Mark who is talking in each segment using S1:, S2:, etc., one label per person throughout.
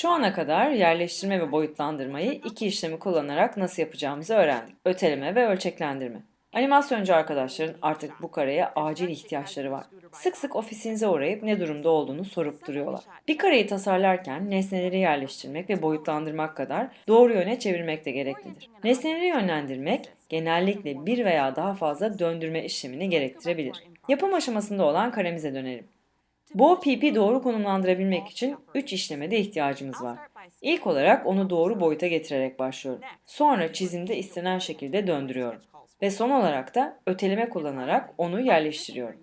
S1: Şu ana kadar yerleştirme ve boyutlandırmayı iki işlemi kullanarak nasıl yapacağımızı öğrendik. Öteleme ve ölçeklendirme. Animasyoncu arkadaşların artık bu kareye acil ihtiyaçları var. Sık sık ofisinize uğrayıp ne durumda olduğunu sorup duruyorlar. Bir kareyi tasarlarken nesneleri yerleştirmek ve boyutlandırmak kadar doğru yöne çevirmek de gereklidir. Nesneleri yönlendirmek genellikle bir veya daha fazla döndürme işlemini gerektirebilir. Yapım aşamasında olan karemize dönelim. Bu pipi doğru konumlandırabilmek için 3 işlemede ihtiyacımız var. İlk olarak onu doğru boyuta getirerek başlıyorum. Sonra çizimde istenen şekilde döndürüyorum. Ve son olarak da öteleme kullanarak onu yerleştiriyorum.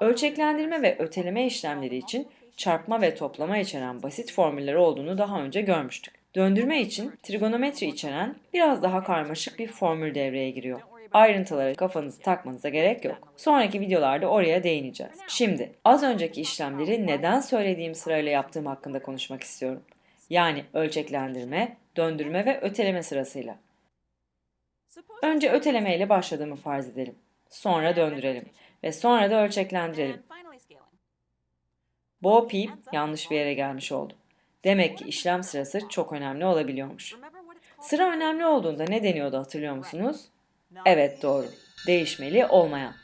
S1: Ölçeklendirme ve öteleme işlemleri için çarpma ve toplama içeren basit formüller olduğunu daha önce görmüştük. Döndürme için trigonometri içeren biraz daha karmaşık bir formül devreye giriyor. Ayrıntılara kafanızı takmanıza gerek yok. Sonraki videolarda oraya değineceğiz. Şimdi az önceki işlemleri neden söylediğim sırayla yaptığım hakkında konuşmak istiyorum. Yani ölçeklendirme, döndürme ve öteleme sırasıyla. Önce öteleme ile başladığımı farz edelim. Sonra döndürelim ve sonra da ölçeklendirelim. Bo peep yanlış bir yere gelmiş oldu. Demek ki işlem sırası çok önemli olabiliyormuş. Sıra önemli olduğunda ne deniyordu hatırlıyor musunuz? Evet doğru. Değişmeli olmayan.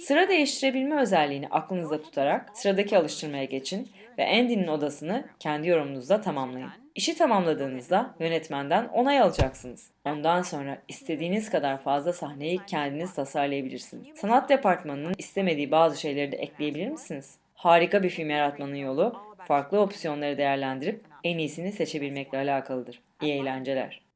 S1: Sıra değiştirebilme özelliğini aklınızda tutarak sıradaki alıştırmaya geçin ve Andy'nin odasını kendi yorumunuzda tamamlayın. İşi tamamladığınızda yönetmenden onay alacaksınız. Ondan sonra istediğiniz kadar fazla sahneyi kendiniz tasarlayabilirsiniz. Sanat departmanının istemediği bazı şeyleri de ekleyebilir misiniz? Harika bir film yaratmanın yolu farklı opsiyonları değerlendirip en iyisini seçebilmekle alakalıdır. İyi eğlenceler.